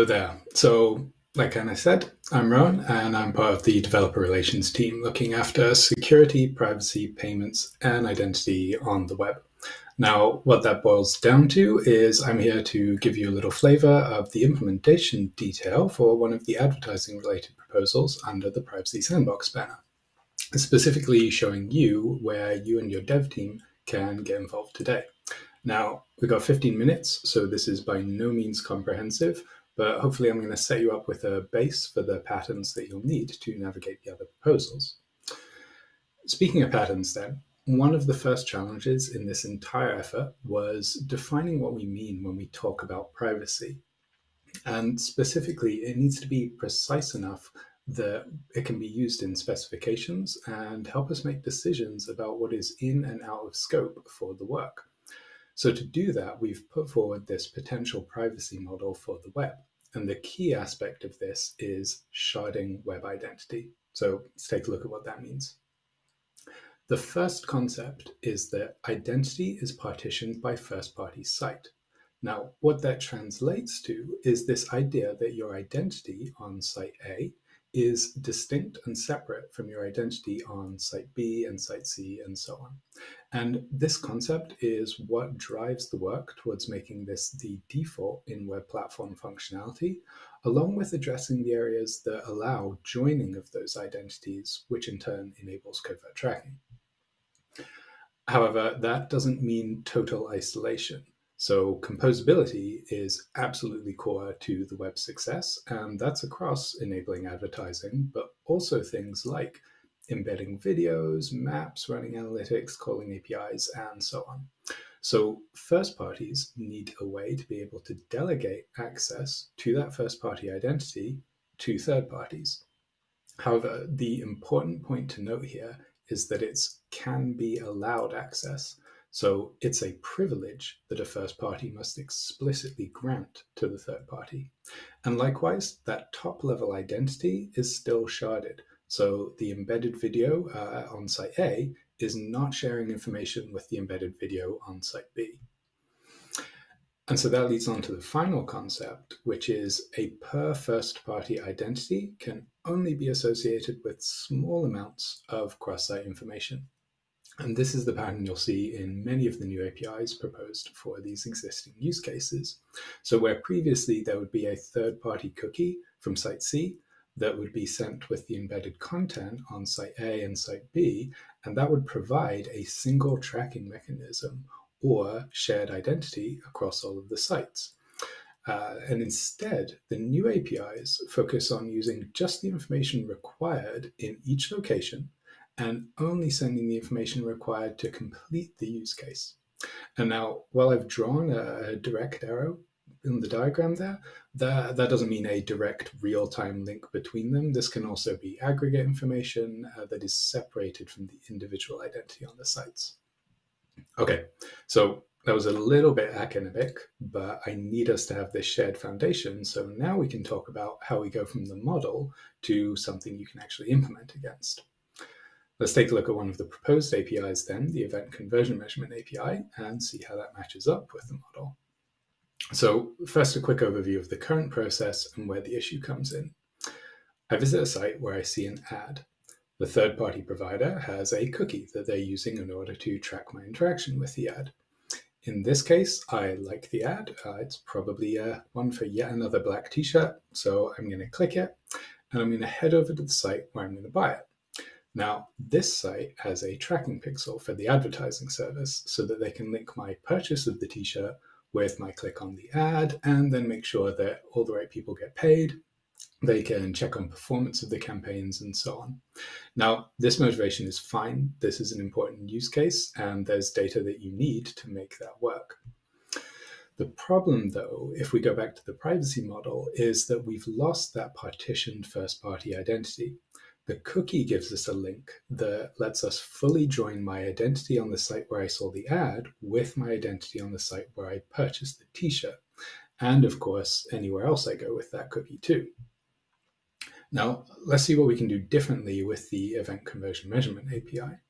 Hello there. So, like Anna said, I'm Rowan and I'm part of the developer relations team looking after security, privacy, payments, and identity on the web. Now, what that boils down to is I'm here to give you a little flavor of the implementation detail for one of the advertising related proposals under the Privacy Sandbox banner, specifically showing you where you and your dev team can get involved today. Now, we've got 15 minutes, so this is by no means comprehensive, but hopefully I'm going to set you up with a base for the patterns that you'll need to navigate the other proposals. Speaking of patterns then, one of the first challenges in this entire effort was defining what we mean when we talk about privacy. And specifically, it needs to be precise enough that it can be used in specifications and help us make decisions about what is in and out of scope for the work. So to do that, we've put forward this potential privacy model for the web. And the key aspect of this is sharding web identity. So let's take a look at what that means. The first concept is that identity is partitioned by first-party site. Now, what that translates to is this idea that your identity on site A is distinct and separate from your identity on site B and site C and so on. And this concept is what drives the work towards making this the default in web platform functionality, along with addressing the areas that allow joining of those identities, which in turn enables covert tracking. However, that doesn't mean total isolation. So composability is absolutely core to the web success, and that's across enabling advertising, but also things like embedding videos, maps, running analytics, calling APIs, and so on. So first parties need a way to be able to delegate access to that first party identity to third parties. However, the important point to note here is that it can be allowed access. So it's a privilege that a first party must explicitly grant to the third party. And likewise, that top level identity is still sharded. So the embedded video uh, on site A is not sharing information with the embedded video on site B. And so that leads on to the final concept, which is a per first party identity can only be associated with small amounts of cross-site information. And this is the pattern you'll see in many of the new APIs proposed for these existing use cases. So where previously there would be a third-party cookie from site C that would be sent with the embedded content on site A and site B, and that would provide a single tracking mechanism or shared identity across all of the sites. Uh, and instead, the new APIs focus on using just the information required in each location and only sending the information required to complete the use case. And now, while I've drawn a, direct arrow in the diagram there, that, that doesn't mean a direct real-time link between them. This can also be aggregate information uh, that is separated from the individual identity on the sites. Okay, so that was a little bit academic, but I need us to have this shared foundation. So now we can talk about how we go from the model to something you can actually implement against. Let's take a look at one of the proposed APIs then, the Event Conversion Measurement API, and see how that matches up with the model. So first, a quick overview of the current process and where the issue comes in. I visit a site where I see an ad. The third-party provider has a cookie that they're using in order to track my interaction with the ad. In this case, I like the ad. Uh, it's probably uh, one for yet another black t-shirt. So I'm going to click it and I'm going to head over to the site where I'm going to buy it. Now, this site has a tracking pixel for the advertising service so that they can link my purchase of the t-shirt with my click on the ad and then make sure that all the right people get paid. They can check on performance of the campaigns and so on. Now, this motivation is fine. This is an important use case and there's data that you need to make that work. The problem, though, if we go back to the privacy model, is that we've lost that partitioned first party identity. The cookie gives us a link that lets us fully join my identity on the site where I saw the ad with my identity on the site where I purchased the t-shirt. And of course, anywhere else I go with that cookie too. Now, let's see what we can do differently with the Event Conversion Measurement API.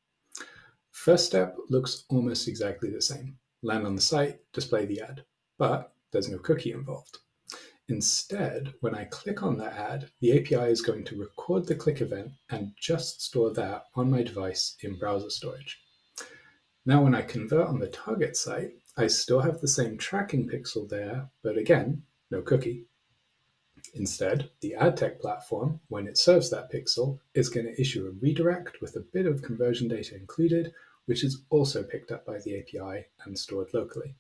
First step looks almost exactly the same. Land on the site, display the ad, but there's no cookie involved. Instead, when I click on the ad, the API is going to record the click event and just store that on my device in browser storage. Now, when I convert on the target site, I still have the same tracking pixel there, but again, no cookie. Instead, the ad tech platform, when it serves that pixel, is going to issue a redirect with a bit of conversion data included, which is also picked up by the API and stored locally.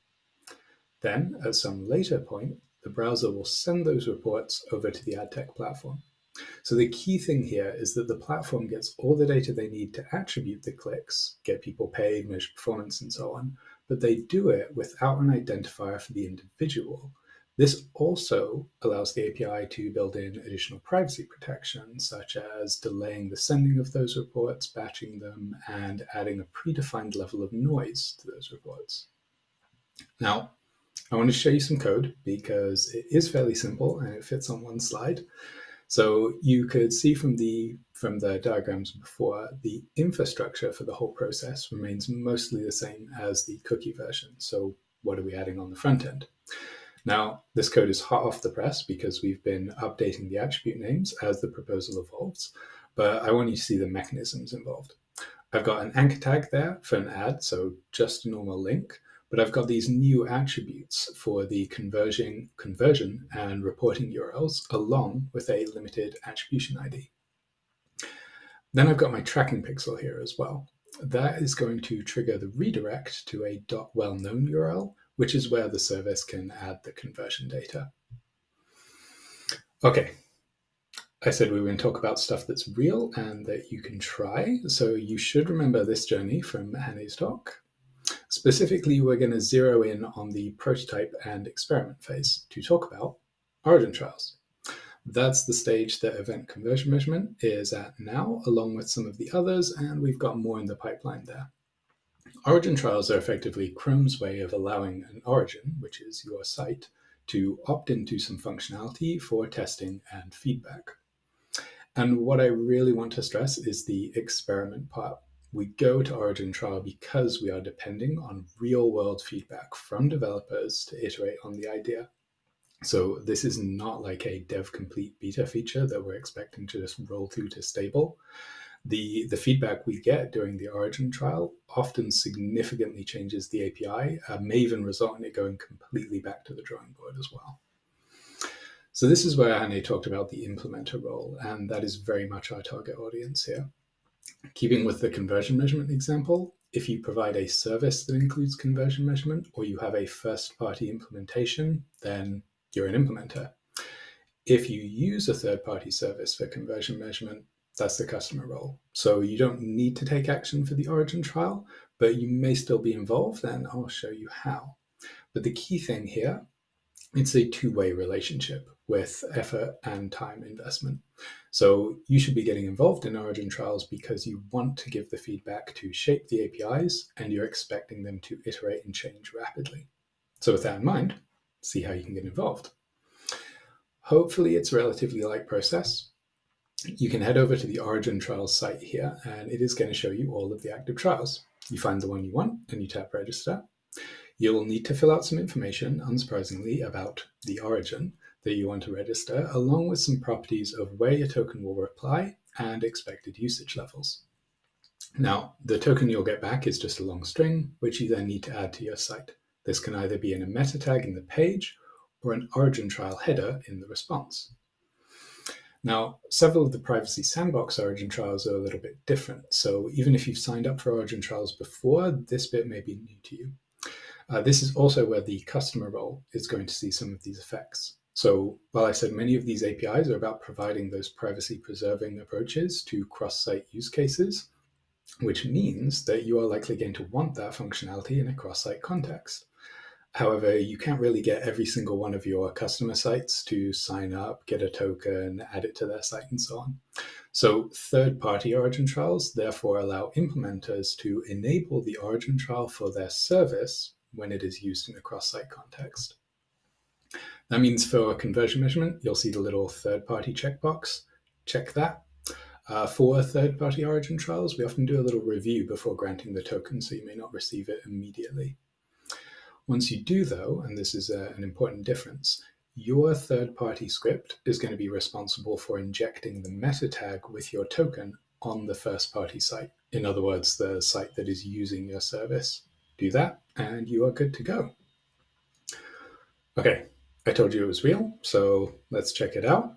Then, at some later point, the browser will send those reports over to the ad tech platform. So the key thing here is that the platform gets all the data they need to attribute the clicks, get people paid, measure performance, and so on, but they do it without an identifier for the individual, this also allows the API to build in additional privacy protections, such as delaying the sending of those reports, batching them, and adding a predefined level of noise to those reports. Now, I want to show you some code because it is fairly simple and it fits on one slide. So you could see from the from the diagrams before, the infrastructure for the whole process remains mostly the same as the cookie version. So what are we adding on the front end? Now, this code is hot off the press because we've been updating the attribute names as the proposal evolves, but I want you to see the mechanisms involved. I've got an anchor tag there for an ad, so just a normal link, but I've got these new attributes for the conversion, conversion and reporting URLs along with a limited attribution ID. Then I've got my tracking pixel here as well. That is going to trigger the redirect to a .well-known URL which is where the service can add the conversion data. Okay, I said we were going to talk about stuff that's real and that you can try. So you should remember this journey from Hanne's talk. Specifically, we're going to zero in on the prototype and experiment phase to talk about origin trials. That's the stage that event conversion measurement is at now, along with some of the others, and we've got more in the pipeline there. Origin trials are effectively Chrome's way of allowing an origin, which is your site, to opt into some functionality for testing and feedback. And what I really want to stress is the experiment part. We go to Origin trial because we are depending on real world feedback from developers to iterate on the idea. So this is not like a dev complete beta feature that we're expecting to just roll through to stable the, the feedback we get during the origin trial often significantly changes the API, uh, may even result in it going completely back to the drawing board as well. So this is where Hanne talked about the implementer role, and that is very much our target audience here. Keeping with the conversion measurement example, if you provide a service that includes conversion measurement or you have a first party implementation, then you're an implementer. If you use a third party service for conversion measurement, that's the customer role. So you don't need to take action for the origin trial, but you may still be involved, and I'll show you how. But the key thing here, it's a two-way relationship with effort and time investment. So you should be getting involved in origin trials because you want to give the feedback to shape the APIs and you're expecting them to iterate and change rapidly. So with that in mind, see how you can get involved. Hopefully it's a relatively light process you can head over to the Origin Trials site here, and it is going to show you all of the active trials. You find the one you want and you tap register. You'll need to fill out some information, unsurprisingly, about the origin that you want to register, along with some properties of where your token will reply and expected usage levels. Now, the token you'll get back is just a long string, which you then need to add to your site. This can either be in a meta tag in the page or an origin trial header in the response. Now, several of the privacy sandbox origin trials are a little bit different. So even if you've signed up for origin trials before, this bit may be new to you. Uh, this is also where the customer role is going to see some of these effects. So while I said many of these APIs are about providing those privacy preserving approaches to cross-site use cases, which means that you are likely going to want that functionality in a cross-site context. However, you can't really get every single one of your customer sites to sign up, get a token, add it to their site, and so on. So third party origin trials therefore allow implementers to enable the origin trial for their service when it is used in a cross site context. That means for a conversion measurement, you'll see the little third party checkbox. Check that. Uh, for third party origin trials, we often do a little review before granting the token, so you may not receive it immediately. Once you do, though, and this is a, uh, an important difference, your third-party script is going to be responsible for injecting the meta tag with your token on the first-party site. In other words, the site that is using your service. Do that, and you are good to go. Okay, I told you it was real, so let's check it out.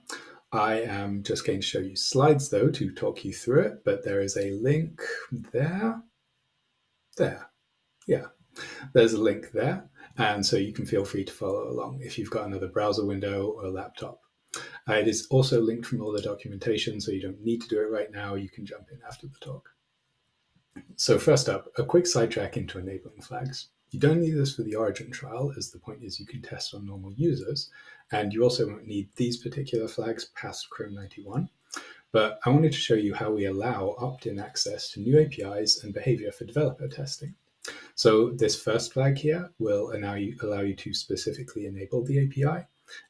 I am just going to show you slides though to talk you through it, but there is a link there. There. Yeah, there's a link there. And so you can feel free to follow along if you've got another browser window or laptop. Uh, it is also linked from all the documentation, so you don't need to do it right now. You can jump in after the talk. So first up, a quick sidetrack into enabling flags. You don't need this for the origin trial, as the point is you can test on normal users, and you also won't need these particular flags past Chrome 91. But I wanted to show you how we allow opt-in access to new APIs and behavior for developer testing. So this first flag here will allow you, allow you to specifically enable the API.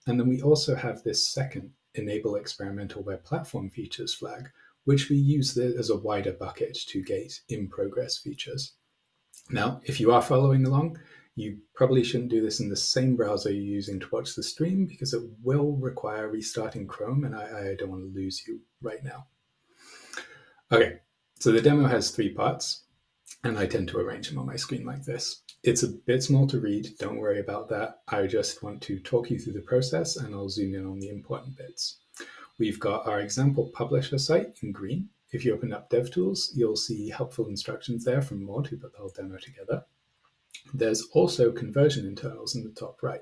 And then we also have this second enable experimental web platform features flag, which we use as a wider bucket to gate in progress features. Now, if you are following along, you probably shouldn't do this in the same browser you're using to watch the stream because it will require restarting Chrome and I, I don't want to lose you right now. Okay, so the demo has three parts and I tend to arrange them on my screen like this. It's a bit small to read, don't worry about that. I just want to talk you through the process and I'll zoom in on the important bits. We've got our example publisher site in green. If you open up DevTools, you'll see helpful instructions there from Maud who put the whole demo together. There's also conversion internals in the top right.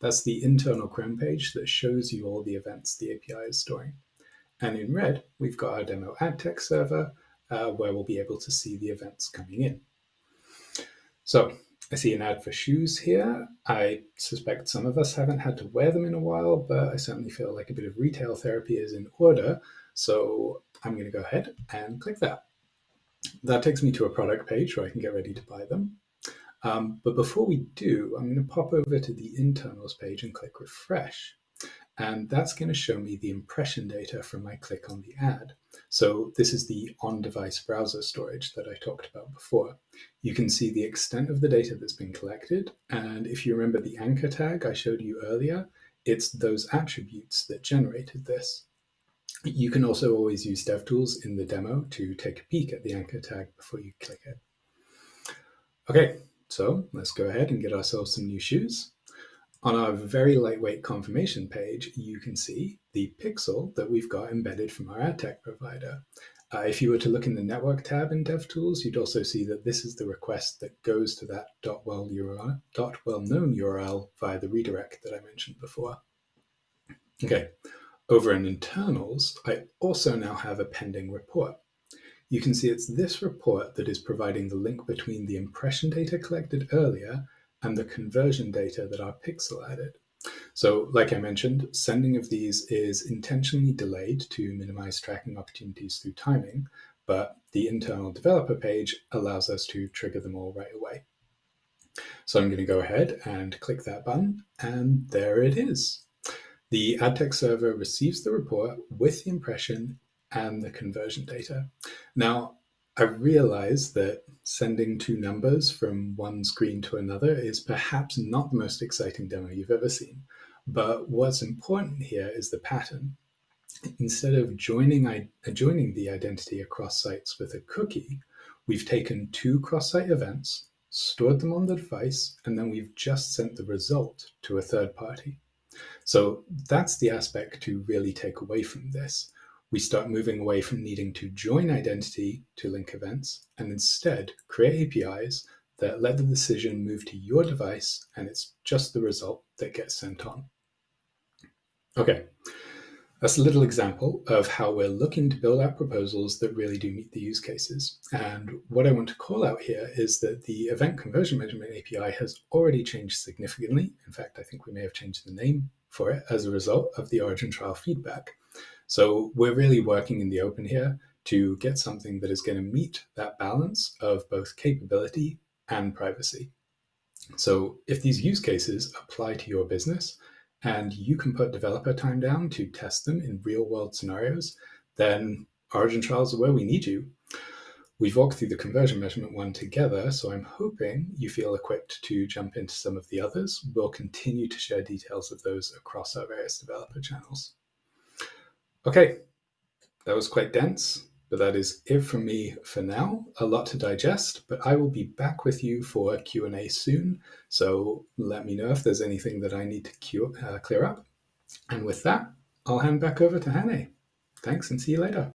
That's the internal Chrome page that shows you all the events the API is storing. And in red, we've got our demo ad tech server, uh, where we'll be able to see the events coming in. So I see an ad for shoes here. I suspect some of us haven't had to wear them in a while, but I certainly feel like a bit of retail therapy is in order. So I'm going to go ahead and click that. That takes me to a product page where I can get ready to buy them. Um, but before we do, I'm going to pop over to the internals page and click refresh. And that's going to show me the impression data from my click on the ad. So this is the on-device browser storage that I talked about before. You can see the extent of the data that's been collected. And if you remember the anchor tag I showed you earlier, it's those attributes that generated this. You can also always use DevTools in the demo to take a peek at the anchor tag before you click it. Okay, so let's go ahead and get ourselves some new shoes. On our very lightweight confirmation page, you can see the pixel that we've got embedded from our ad tech provider. Uh, if you were to look in the network tab in DevTools, you'd also see that this is the request that goes to that .well, URL, .well-known URL via the redirect that I mentioned before. Okay, over in internals, I also now have a pending report. You can see it's this report that is providing the link between the impression data collected earlier and the conversion data that our pixel added. So like I mentioned, sending of these is intentionally delayed to minimize tracking opportunities through timing, but the internal developer page allows us to trigger them all right away. So I'm going to go ahead and click that button, and there it is. The AdTech server receives the report with the impression and the conversion data. Now, I realize that sending two numbers from one screen to another is perhaps not the most exciting demo you've ever seen. But what's important here is the pattern. Instead of joining, joining the identity across sites with a cookie, we've taken two cross-site events, stored them on the device, and then we've just sent the result to a third party. So that's the aspect to really take away from this we start moving away from needing to join identity to link events and instead create APIs that let the decision move to your device and it's just the result that gets sent on. Okay, that's a little example of how we're looking to build out proposals that really do meet the use cases. And what I want to call out here is that the event conversion measurement API has already changed significantly. In fact, I think we may have changed the name for it as a result of the origin trial feedback. So we're really working in the open here to get something that is going to meet that balance of both capability and privacy. So if these use cases apply to your business and you can put developer time down to test them in real world scenarios, then Origin Trials are where we need you. We've walked through the conversion measurement one together, so I'm hoping you feel equipped to jump into some of the others. We'll continue to share details of those across our various developer channels. Okay, that was quite dense, but that is it from me for now. A lot to digest, but I will be back with you for Q&A soon, so let me know if there's anything that I need to uh, clear up. And with that, I'll hand back over to Hannah. Thanks and see you later.